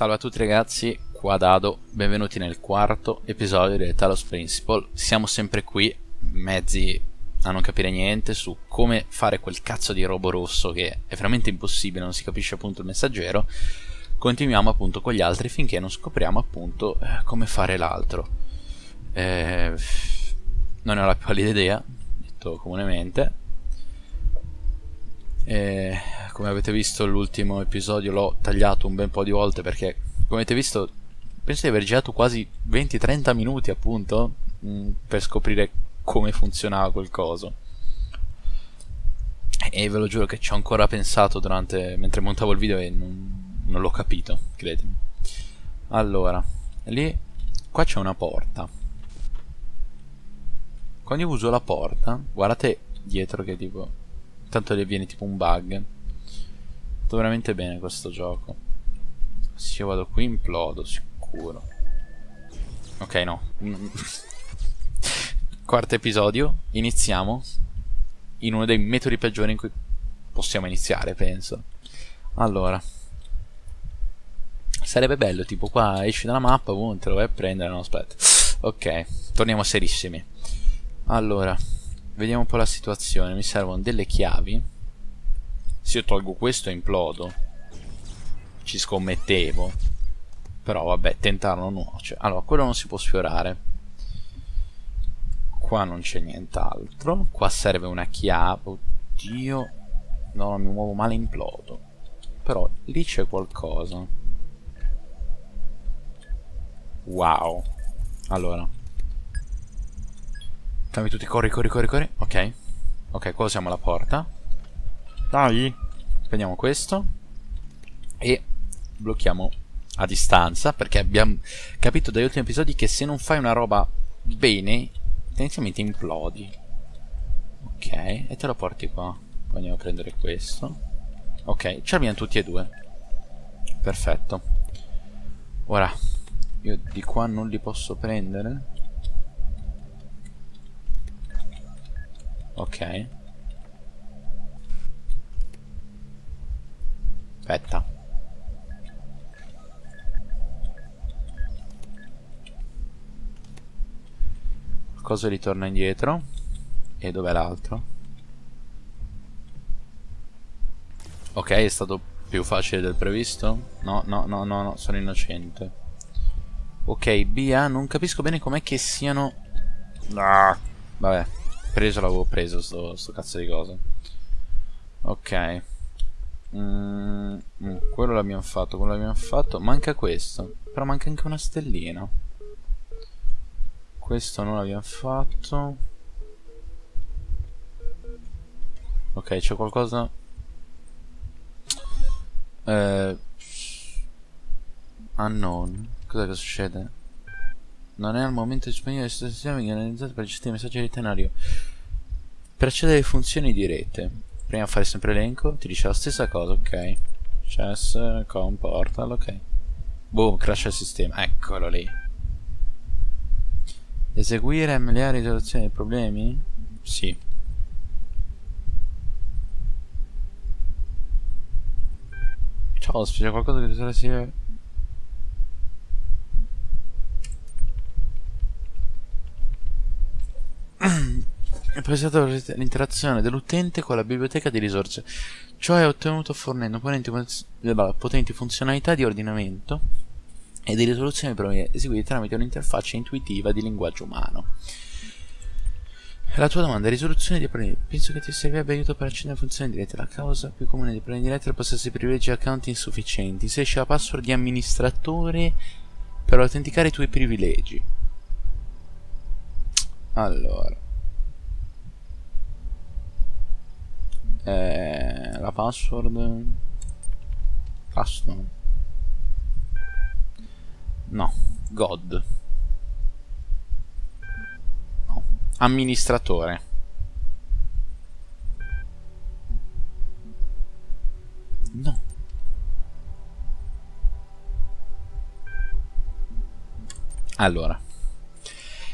Salve a tutti ragazzi, qua Dado, benvenuti nel quarto episodio di Talos Principle. Siamo sempre qui, mezzi a non capire niente su come fare quel cazzo di robo rosso che è veramente impossibile, non si capisce appunto il messaggero. Continuiamo appunto con gli altri finché non scopriamo appunto eh, come fare l'altro. Eh, non ho la più pallida idea, detto comunemente. Eh, come avete visto l'ultimo episodio l'ho tagliato un bel po' di volte perché come avete visto penso di aver girato quasi 20-30 minuti appunto mm, per scoprire come funzionava quel coso. E ve lo giuro che ci ho ancora pensato durante mentre montavo il video e non, non l'ho capito credetemi allora lì qua c'è una porta. Quando io uso la porta guardate dietro che tipo tanto le viene tipo un bug Sto veramente bene questo gioco. Se io vado qui implodo, sicuro. Ok, no. Quarto episodio. Iniziamo. In uno dei metodi peggiori in cui possiamo iniziare, penso. Allora. Sarebbe bello, tipo qua esci dalla mappa, boom, te lo vai a prendere, no aspetta. Ok, torniamo serissimi. Allora, vediamo un po' la situazione. Mi servono delle chiavi se io tolgo questo implodo ci scommettevo. Però vabbè tentarlo nuoce. Allora quello non si può sfiorare. Qua non c'è nient'altro. Qua serve una chiave. Oddio. No non mi muovo male implodo. Però lì c'è qualcosa. Wow. Allora. Fammi tutti corri corri corri corri. Ok. Ok qua siamo alla porta. Dai. Prendiamo questo. E blocchiamo a distanza. Perché abbiamo capito dagli ultimi episodi che se non fai una roba bene, tendenzialmente implodi. Ok, e te lo porti qua. Poi andiamo a prendere questo. Ok, ce l'abbiamo tutti e due. Perfetto. Ora, io di qua non li posso prendere. Ok. Aspetta. Cosa ritorna indietro? E dov'è l'altro? Ok, è stato più facile del previsto? No, no, no, no, no, sono innocente. Ok, BA, non capisco bene com'è che siano... Ah, vabbè, preso l'avevo preso sto, sto cazzo di cosa. Ok. Mm, mm, quello l'abbiamo fatto, quello l'abbiamo fatto. Manca questo. Però manca anche una stellina. Questo non l'abbiamo fatto. Ok, c'è qualcosa... Eh... Unknown. Cos'è che succede? Non è al momento disponibile il sistema analizzato per gestire i messaggi di tenario. Per accedere alle funzioni di rete prima fare sempre elenco ti dice la stessa cosa ok. Chess com portal ok. Boom crash il sistema eccolo lì. Eseguire MLA risoluzione dei problemi? Sì. Ciao c'è qualcosa che ti sia è presentato l'interazione dell'utente con la biblioteca di risorse. Ciò è ottenuto fornendo potenti, potenti funzionalità di ordinamento e di risoluzione di problemi eseguiti tramite un'interfaccia intuitiva di linguaggio umano. La tua domanda è risoluzione di problemi. Penso che ti servirebbe aiuto per accedere a funzioni dirette. La causa più comune dei problemi diretti è il possesso di privilegi account insufficienti. Se esce la password di amministratore per autenticare i tuoi privilegi. Allora. Eh, la password? Custom? No god. No. amministratore. No. Allora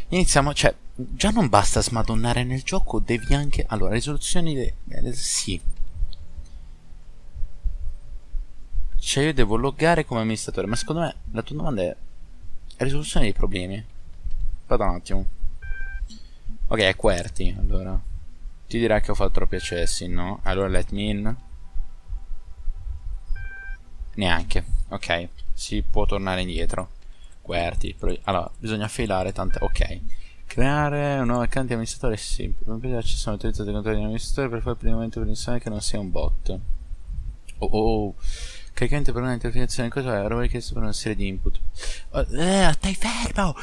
iniziamo cioè già non basta smadonnare nel gioco, devi anche... Allora, risoluzioni... De... Eh, sì. Cioè io devo loggare come amministratore. Ma secondo me la tua domanda è risoluzione dei problemi. Aspetta un attimo. Ok, è QWERTY, allora. Ti dirà che ho fatto troppi accessi, no? Allora let me in. Neanche. Ok, si può tornare indietro. QWERTY. Allora, bisogna filare tante... Ok. Creare un nuovo account di amministratore sì. Per permettere l'accesso all'utilizzo dei controlli di amministratore per fare il primo per che non sia un bot. Oh oh. Caricante per una interfinazione cosa è? Roba richiesto per una serie di input. Oh, eh, stai fermo!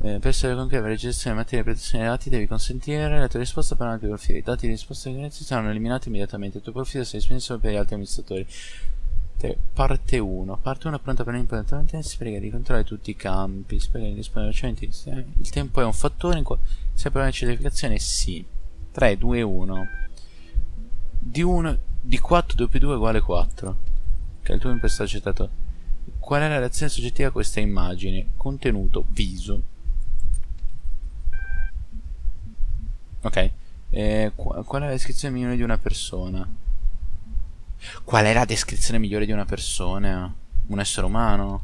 Eh, per essere concreta la registrazione di materia e protezione dei dati devi consentire la tua risposta per un altro profilo. I dati di risposta di saranno eliminati immediatamente. Il tuo profilo sarà disponibile per gli altri amministratori. Parte 1. Parte 1 pronta per l'implementazione. Spiega di controllare tutti i campi. Spiega di rispondere velocemente. Il tempo è un fattore in cui se per una certificazione sì. 3, 2, 1. Di 1 di 4 doppio 2 uguale 4 che il tuo imposto accettato. Qual è la reazione soggettiva a questa immagine? Contenuto, viso. Ok. Eh, qual è la descrizione migliore di una persona? Qual è la descrizione migliore di una persona? Un essere umano?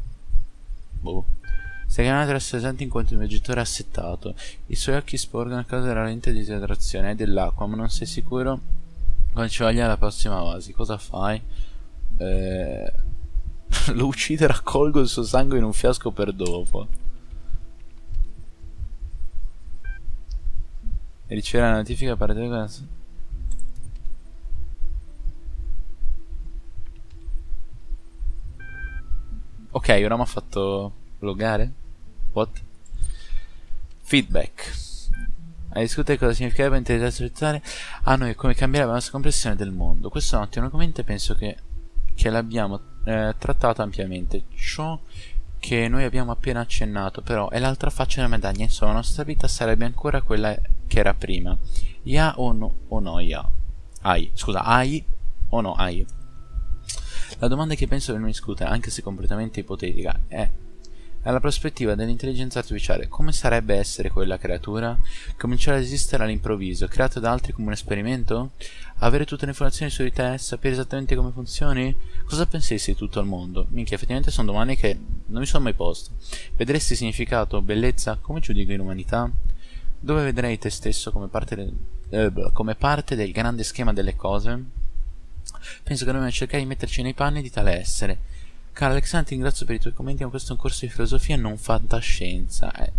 Boh. Stai chiamando essere esenti in quanto un viaggiatore assettato. I suoi occhi sporgono a causa della lente di idratazione e dell'acqua, ma non sei sicuro quando ci voglia la prossima vasi. Cosa fai? eh, lo uccide e raccolgo il suo sangue in un fiasco per dopo. E riceve la notifica per te Ok, ora mi ha fatto loggare? What? Feedback. Hai discutere cosa significherebbe intelligenza artificiale a noi come cambiare la nostra comprensione del mondo. Questo è un ottimo argomento e penso che che l'abbiamo eh, trattata ampiamente. Ciò che noi abbiamo appena accennato però è l'altra faccia della medaglia, insomma la nostra vita sarebbe ancora quella che era prima. Ya o no, o no ya? Ai, scusa, ai o no ai? La domanda che penso dobbiamo discutere, anche se completamente ipotetica, è alla prospettiva dell'intelligenza artificiale, come sarebbe essere quella creatura? Cominciare ad esistere all'improvviso, creato da altri come un esperimento? Avere tutte le informazioni su di te? Sapere esattamente come funzioni? Cosa penseresti di tutto il mondo? Minchia, effettivamente sono domande che non mi sono mai poste. Vedresti significato, bellezza? Come giudichi l'umanità? Dove vedrei te stesso come parte, del, eh, come parte del grande schema delle cose? Penso che dobbiamo cercare di metterci nei panni di tale essere Caro Alexandra, ti ringrazio per i tuoi commenti, ma questo è un corso di filosofia non fantascienza. Eh.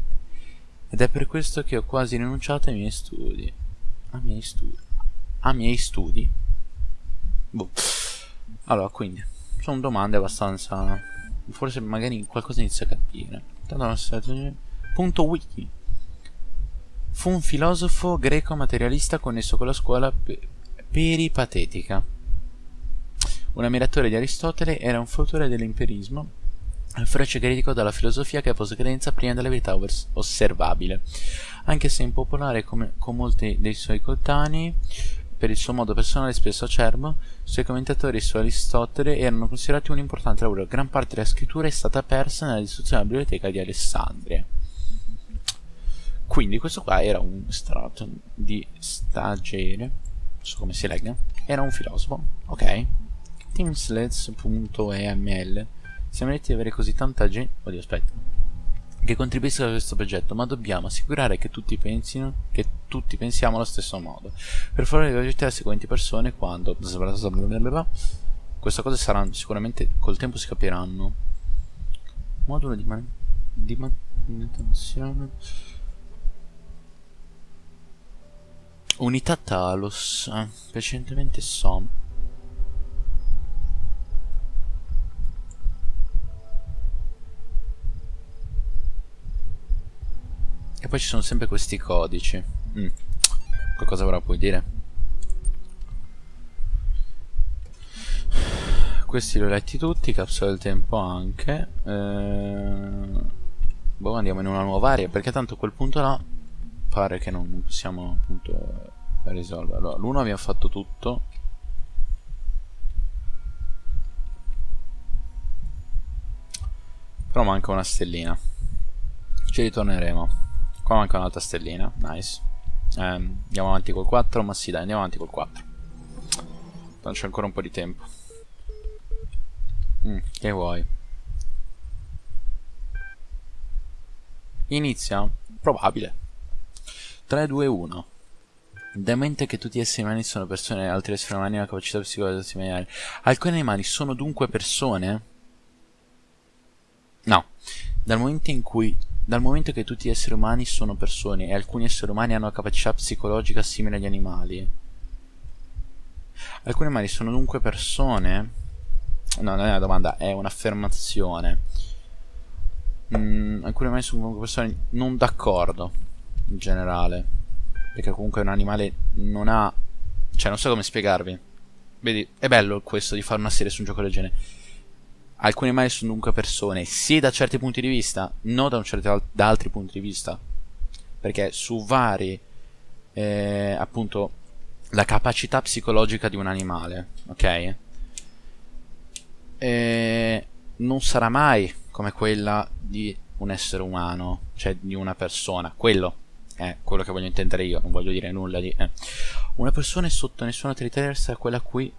Ed è per questo che ho quasi rinunciato ai miei studi. Ai miei studi. Ai miei studi? Boh. Allora, quindi, sono domande abbastanza... Forse magari qualcosa inizia a capire. Punto wiki. Fu un filosofo greco materialista connesso con la scuola peripatetica. Un ammiratore di Aristotele, era un fautore dell'empirismo, un feroce critico della filosofia che pose credenza prima della verità osservabile. Anche se impopolare come, con molti dei suoi coetanei, per il suo modo personale spesso acerbo, i suoi commentatori su Aristotele erano considerati un importante lavoro. Gran parte della scrittura è stata persa nella distruzione della biblioteca di Alessandria. Quindi questo qua era un strato di stagiere, non so come si legga, era un filosofo, ok? teamsleds.eml siamo lieto di avere così tanta gente oddio aspetta. Che contribuisca a questo progetto ma dobbiamo assicurare che tutti pensino che tutti pensiamo allo stesso modo. Per fare le le seguenti persone quando queste cose saranno sicuramente col tempo si capiranno. Modulo di, man di manutenzione. Unità Talos eh, precedentemente SOM poi ci sono sempre questi codici. Mm. Qualcosa ora puoi dire? Questi li ho letti tutti, capsula del tempo anche. Eh... Boh, andiamo in una nuova area, perché tanto quel punto là pare che non possiamo appunto risolvere. Allora, l'uno abbiamo fatto tutto. Però manca una stellina. Ci ritorneremo. Qua manca un'altra stellina, nice. Eh, andiamo avanti col 4, ma sì dai, andiamo avanti col 4. Non c'è ancora un po' di tempo. Mm, che vuoi? Inizia? Probabile. 3, 2, 1. Demente che tutti gli esseri umani sono persone altri esseri umani hanno capacità psicologica similari. Alcuni animali sono dunque persone? No. Dal momento in cui dal momento che tutti gli esseri umani sono persone e alcuni esseri umani hanno capacità psicologica simile agli animali. Alcuni animali sono dunque persone? No, non è una domanda, è un'affermazione. Mm, alcuni animali sono dunque persone non d'accordo, in generale. Perché comunque un animale non ha... Cioè, non so come spiegarvi. Vedi, è bello questo di fare una serie su un gioco del genere alcuni animali sono dunque persone, sì da certi punti di vista, non da, certo, da altri punti di vista. Perché su vari, eh, appunto, la capacità psicologica di un animale, ok? E non sarà mai come quella di un essere umano, cioè di una persona. Quello è quello che voglio intendere io, non voglio dire nulla di... Eh. Una persona è sotto nessuna autorità da quella a cui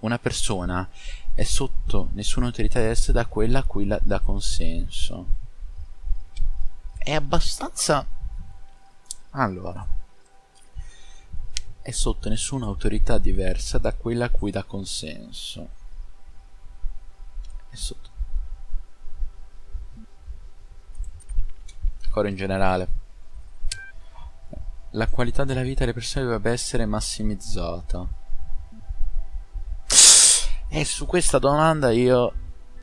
una persona è sotto nessuna autorità diversa da quella a cui la dà consenso. È abbastanza... Allora. È sotto nessuna autorità diversa da quella a cui dà consenso. È sotto. Ancora in generale. La qualità della vita delle persone dovrebbe essere massimizzata. E su questa domanda io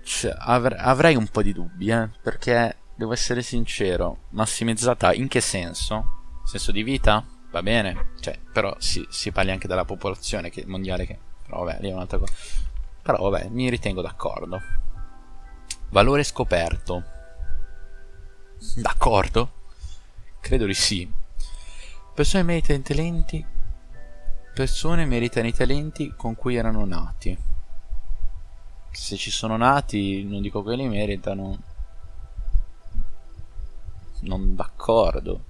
cioè, avr avrei un po' di dubbi, eh, perché devo essere sincero, massimizzata in che senso? Senso di vita? Va bene, cioè, però si, si parli anche della popolazione che, mondiale che... Però vabbè, lì è un'altra cosa. Però vabbè, mi ritengo d'accordo. Valore scoperto. D'accordo? Credo di sì. Persone meritano i talenti. Persone meritano i talenti con cui erano nati se ci sono nati, non dico che li meritano. Non d'accordo.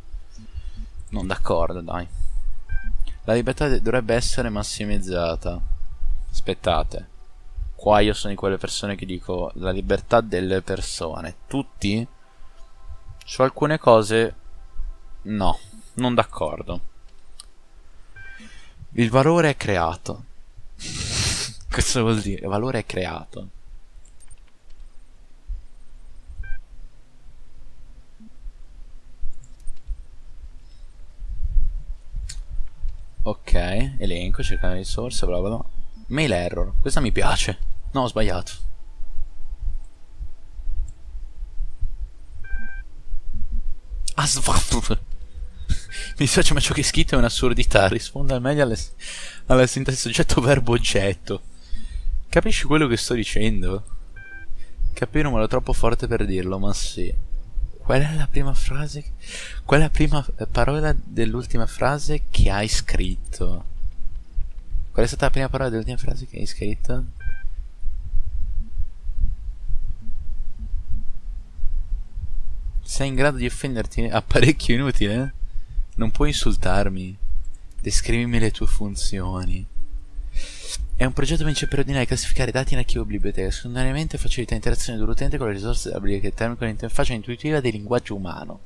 Non d'accordo, dai. La libertà dovrebbe essere massimizzata. Aspettate. Qua io sono di quelle persone che dico la libertà delle persone. Tutti? Su alcune cose no, non d'accordo. Il valore è creato. Cosa vuol dire? Valore creato. Ok, elenco, cercare risorse, bla bla bla. Mail error, questa mi piace. No, ho sbagliato. Ah, Mi dispiace ma ciò che è scritto è un'assurdità, risponde al meglio alla sintassi soggetto verbo oggetto. Capisci quello che sto dicendo? Capire un modo troppo forte per dirlo, ma sì. Qual è la prima frase? Qual è la prima parola dell'ultima frase che hai scritto? Qual è stata la prima parola dell'ultima frase che hai scritto? Sei in grado di offenderti? Apparecchio inutile? Non puoi insultarmi. Descrivimi le tue funzioni. È un progetto vince per ordinare classificare dati in archivio biblioteca, secondariamente facilita l'interazione dell'utente con le risorse della biblioteca con l'interfaccia intuitiva del linguaggio umano.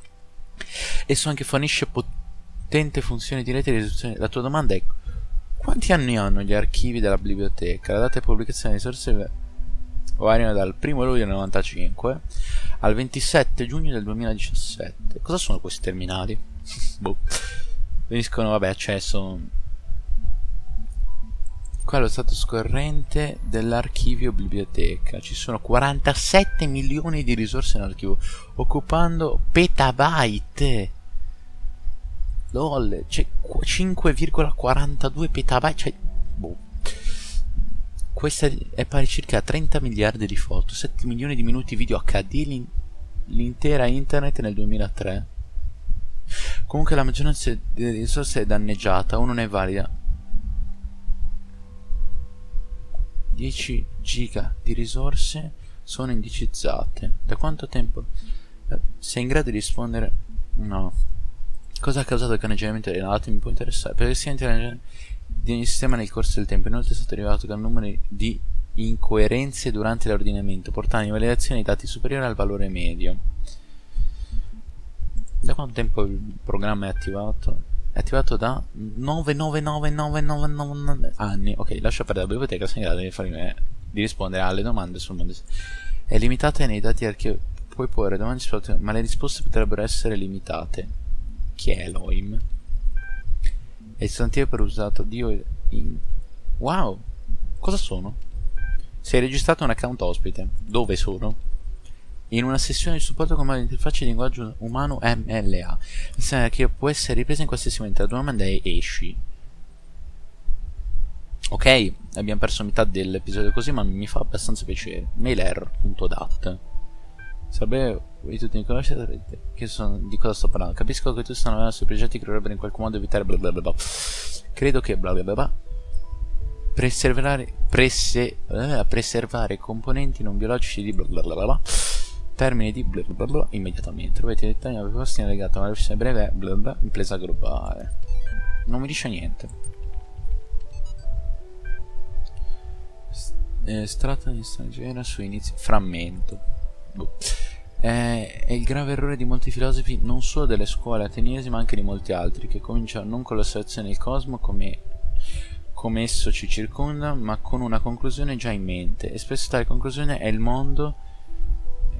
Esso anche fornisce potente funzione diretta di risoluzione. La tua domanda è quanti anni hanno gli archivi della biblioteca? La data di pubblicazione delle risorse variano dal 1 luglio del 95 al 27 giugno del 2017. Cosa sono questi terminali? boh. Veniscono, vabbè, accesso Qua lo stato scorrente dell'archivio biblioteca. Ci sono 47 milioni di risorse nell'archivio, occupando petabyte. LOL, c'è 5,42 petabyte. Cioè, boh. Questa è pari circa a 30 miliardi di foto, 7 milioni di minuti video HD, l'intera internet nel 2003. Comunque la maggioranza delle risorse è danneggiata o non è valida 10 giga di risorse sono indicizzate. Da quanto tempo? Eh, sei in grado di rispondere? No. Cosa ha causato il caneggiamento dei dati? Mi può interessare. Perché di ogni sistema nel corso del tempo. Inoltre è stato rilevato il numero di incoerenze durante l'ordinamento, portando in validazione i dati superiori al valore medio. Da quanto tempo il programma è attivato? È attivato da 99999 anni. Ok, lascio perdere la biblioteca, sono in grado di, farmi, di rispondere alle domande sul mondo. È limitata nei dati archivi. Puoi porre domande, ma le risposte potrebbero essere limitate. Chi è Elohim? È il sostantivo per usato Dio in... Wow! Cosa sono? È registrato un account ospite. Dove sono? In una sessione di supporto con l'interfaccia di linguaggio umano MLA. Che può essere ripresa in qualsiasi momento. La domanda è esci. Ok, abbiamo perso metà dell'episodio così, ma mi fa abbastanza piacere. Mailer.dat Sarebbe di tutti mi conoscete che sono, di cosa sto parlando. Capisco che tu stanno lavorando sui progetti che dovrebbero in qualche modo evitare bla bla bla bla. Credo che bla bla bla bla preservare, prese, eh, preservare componenti non biologici di bla bla bla bla termini di bla bla bla immediatamente. I dettagli della proposta legata a una versione breve bla bla impresa globale. Non mi dice niente. Eh, strata di straniera su inizi frammento. Boh. È, è il grave errore di molti filosofi, non solo delle scuole ateniesi, ma anche di molti altri, che cominciano non con l'osservazione del cosmo come, come esso ci circonda, ma con una conclusione già in mente. E spesso tale conclusione è il mondo,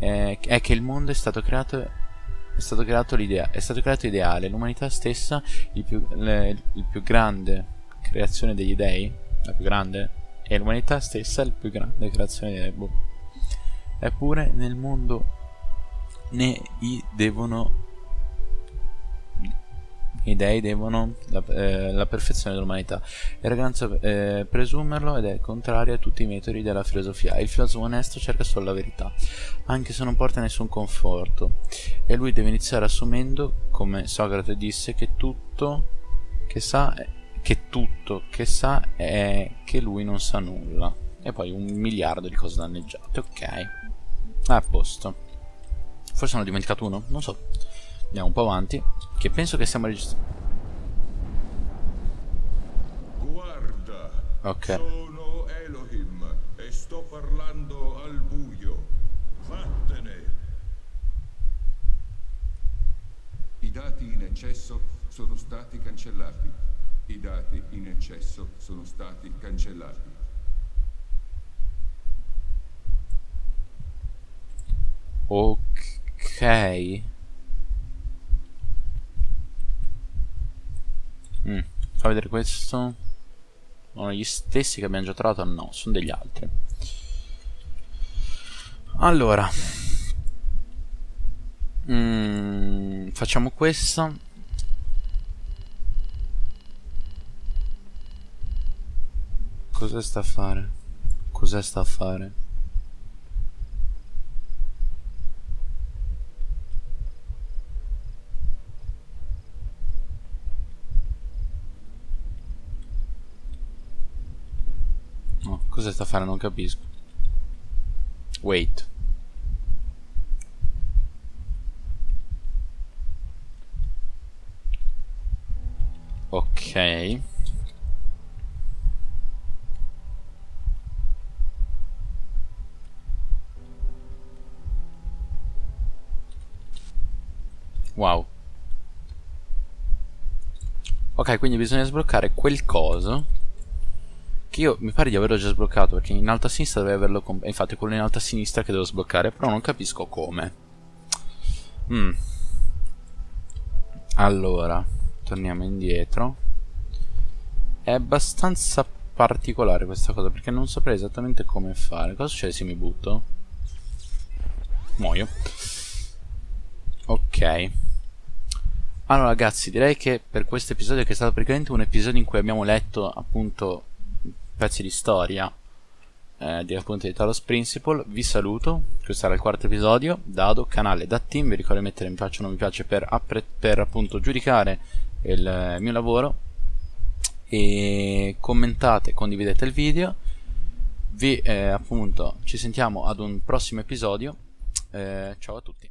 eh, è che il mondo è stato creato è stato creato l'idea è stato creato ideale l'umanità stessa il più, le, il più grande creazione degli dei la più grande e l'umanità stessa il più grande creazione degli dei boh. eppure nel mondo ne i devono i dei devono la, eh, la perfezione dell'umanità. Ragazzo eh, presumerlo ed è contrario a tutti i metodi della filosofia. Il filosofo onesto cerca solo la verità, anche se non porta nessun conforto. E lui deve iniziare assumendo, come Socrate disse, che tutto che sa, che tutto che sa è che lui non sa nulla. E poi un miliardo di cose danneggiate. Ok. A posto. Forse hanno dimenticato uno? Non so. Andiamo un po' avanti. Che penso che stiamo registrando. Guarda. Ok. Sono Elohim e sto parlando al buio. Vattene. I dati in eccesso sono stati cancellati. I dati in eccesso sono stati cancellati. Ok. Mm. Fa vedere questo. Sono gli stessi che abbiamo già trovato? No, sono degli altri. Allora. Mm, facciamo questo. Cosa sta a fare? Cosa sta a fare? Cosa sta a fare? Non capisco. Wait. Ok. Wow. Ok, quindi bisogna sbloccare quel coso che io mi pare di averlo già sbloccato perché in alto a sinistra dovrei averlo infatti è quello in alto a sinistra che devo sbloccare però non capisco come. Mm. allora torniamo indietro. È abbastanza particolare questa cosa perché non saprei esattamente come fare. Cosa succede se mi butto? muoio. Ok. Allora ragazzi direi che per questo episodio che è stato praticamente un episodio in cui abbiamo letto appunto pezzi di storia eh, di appunto di Talos Principle. Vi saluto questo era il quarto episodio Dado, canale da team vi ricordo di mettere mi piace o non mi piace per, per appunto giudicare il eh, mio lavoro. E commentate condividete il video. Vi eh, appunto ci sentiamo ad un prossimo episodio. Eh, ciao a tutti